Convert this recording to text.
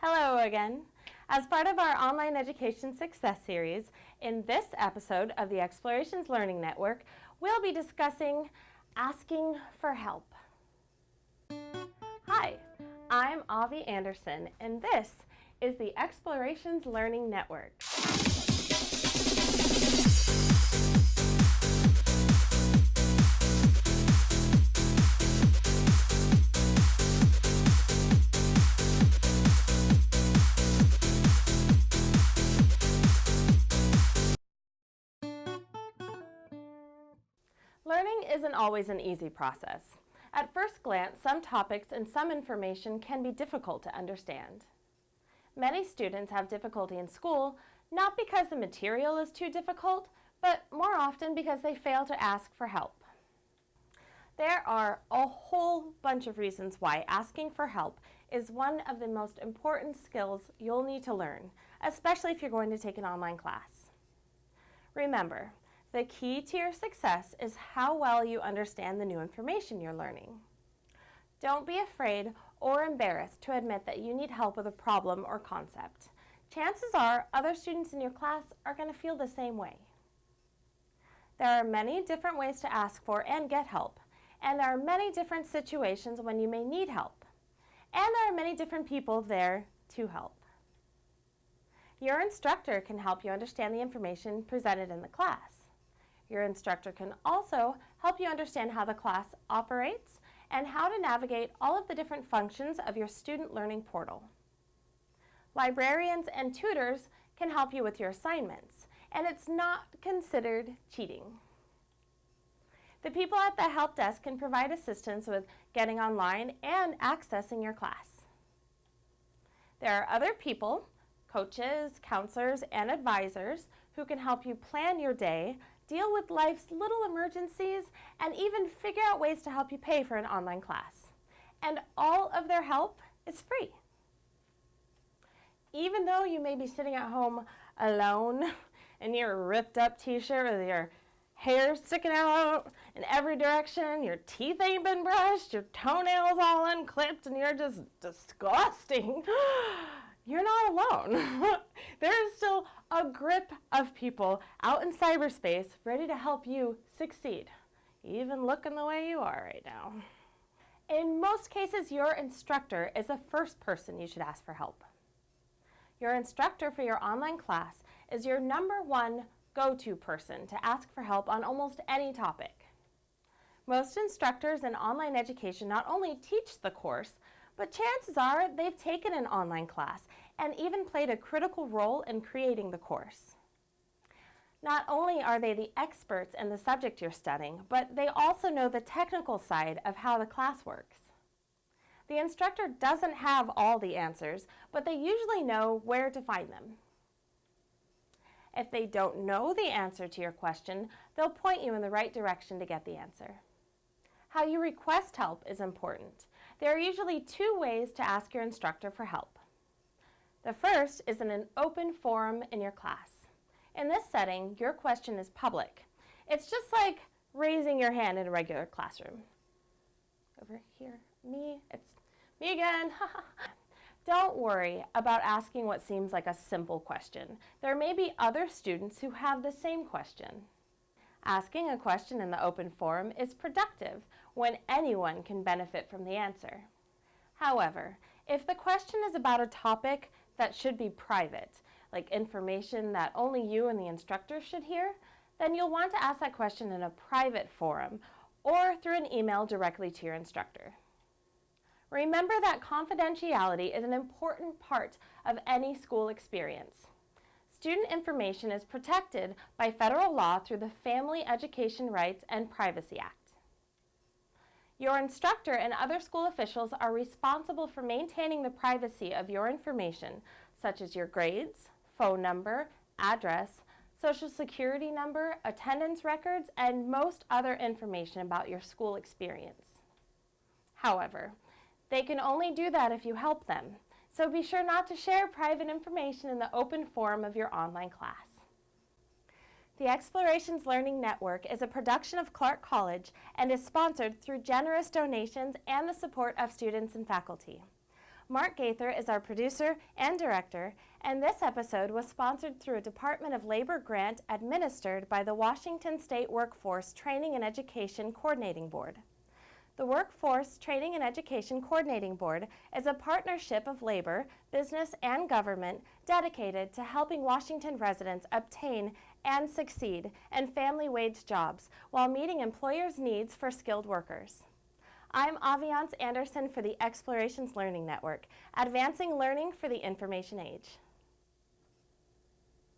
Hello again. As part of our Online Education Success Series, in this episode of the Explorations Learning Network, we'll be discussing asking for help. Hi, I'm Avi Anderson, and this is the Explorations Learning Network. Isn't always an easy process. At first glance, some topics and some information can be difficult to understand. Many students have difficulty in school, not because the material is too difficult, but more often because they fail to ask for help. There are a whole bunch of reasons why asking for help is one of the most important skills you'll need to learn, especially if you're going to take an online class. Remember, the key to your success is how well you understand the new information you're learning. Don't be afraid or embarrassed to admit that you need help with a problem or concept. Chances are other students in your class are going to feel the same way. There are many different ways to ask for and get help, and there are many different situations when you may need help. And there are many different people there to help. Your instructor can help you understand the information presented in the class. Your instructor can also help you understand how the class operates and how to navigate all of the different functions of your student learning portal. Librarians and tutors can help you with your assignments, and it's not considered cheating. The people at the help desk can provide assistance with getting online and accessing your class. There are other people, coaches, counselors, and advisors who can help you plan your day deal with life's little emergencies, and even figure out ways to help you pay for an online class. And all of their help is free. Even though you may be sitting at home alone in your ripped up t-shirt with your hair sticking out in every direction, your teeth ain't been brushed, your toenails all unclipped, and you're just disgusting. you're not alone. there is still a grip of people out in cyberspace ready to help you succeed, even looking the way you are right now. In most cases, your instructor is the first person you should ask for help. Your instructor for your online class is your number one go-to person to ask for help on almost any topic. Most instructors in online education not only teach the course, but chances are they've taken an online class and even played a critical role in creating the course. Not only are they the experts in the subject you're studying, but they also know the technical side of how the class works. The instructor doesn't have all the answers, but they usually know where to find them. If they don't know the answer to your question, they'll point you in the right direction to get the answer. How you request help is important. There are usually two ways to ask your instructor for help. The first is in an open forum in your class. In this setting, your question is public. It's just like raising your hand in a regular classroom. Over here, me, it's me again. Don't worry about asking what seems like a simple question. There may be other students who have the same question. Asking a question in the open forum is productive when anyone can benefit from the answer. However, if the question is about a topic that should be private, like information that only you and the instructor should hear, then you'll want to ask that question in a private forum or through an email directly to your instructor. Remember that confidentiality is an important part of any school experience. Student information is protected by federal law through the Family Education Rights and Privacy Act. Your instructor and other school officials are responsible for maintaining the privacy of your information, such as your grades, phone number, address, social security number, attendance records, and most other information about your school experience. However, they can only do that if you help them, so be sure not to share private information in the open forum of your online class. The Explorations Learning Network is a production of Clark College and is sponsored through generous donations and the support of students and faculty. Mark Gaither is our producer and director, and this episode was sponsored through a Department of Labor grant administered by the Washington State Workforce Training and Education Coordinating Board. The Workforce Training and Education Coordinating Board is a partnership of labor, business, and government dedicated to helping Washington residents obtain and succeed in family wage jobs while meeting employers' needs for skilled workers. I'm Aviance Anderson for the Explorations Learning Network, advancing learning for the information age.